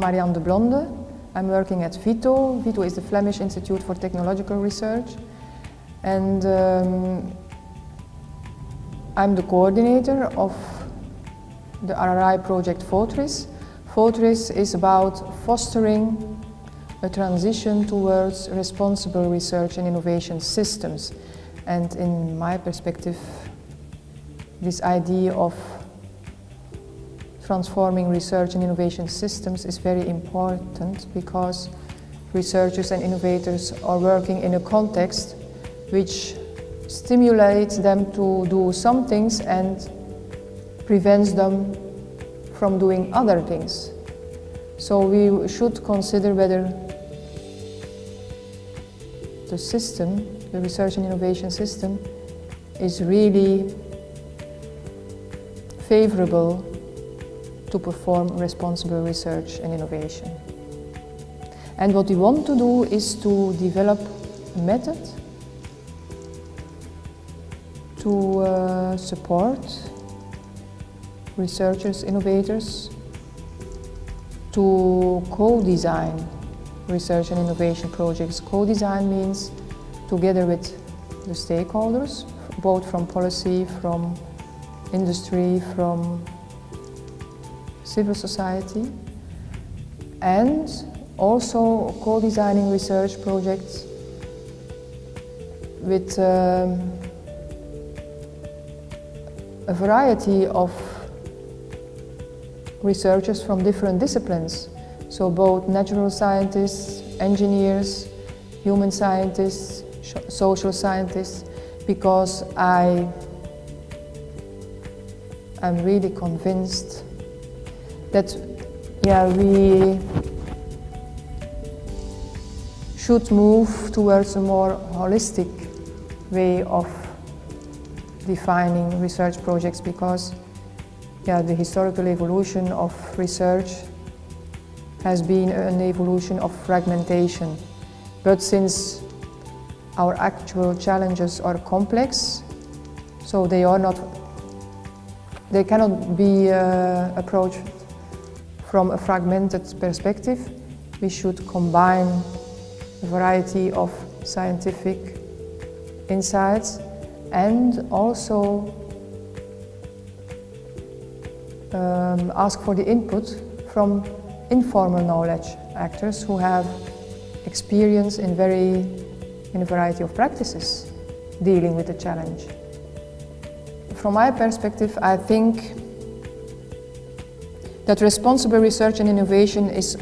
Marian Deblonde. I'm working at VITO. VITO is the Flemish Institute for Technological Research. And um, I'm the coordinator of the RRI project FoTRRIS. FoTRRIS is about fostering a transition towards responsible research and innovation systems. And in my perspective, this idea of transforming research and innovation systems is very important because researchers and innovators are working in a context which stimulates them to do some things and prevents them from doing other things. So we should consider whether the system, the research and innovation system, is really favorable to perform responsible research and innovation. And what we want to do is to develop a method to uh, support researchers, innovators, to co-design research and innovation projects. Co-design means together with the stakeholders, both from policy, from industry, from civil society and also co-designing research projects with um, a variety of researchers from different disciplines. So both natural scientists, engineers, human scientists, social scientists, because I am really convinced that yeah, we should move towards a more holistic way of defining research projects because yeah, the historical evolution of research has been an evolution of fragmentation. But since our actual challenges are complex, so they are not, they cannot be uh, approached from a fragmented perspective, we should combine a variety of scientific insights and also um, ask for the input from informal knowledge actors who have experience in very in a variety of practices dealing with the challenge. From my perspective, I think that responsible research and innovation is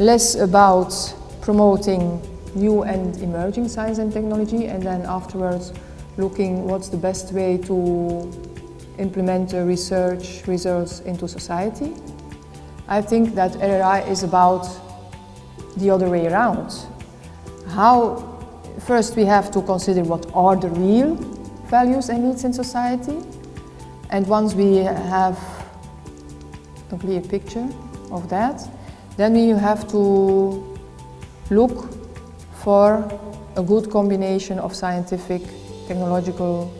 less about promoting new and emerging science and technology and then afterwards looking what's the best way to implement the research results into society. I think that RRI is about the other way around. How, first we have to consider what are the real values and needs in society and once we have a clear picture of that, then we have to look for a good combination of scientific, technological,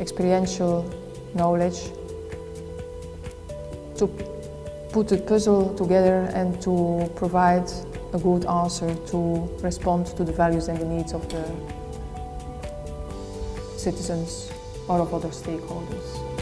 experiential knowledge to put the puzzle together and to provide a good answer to respond to the values and the needs of the citizens or of other stakeholders.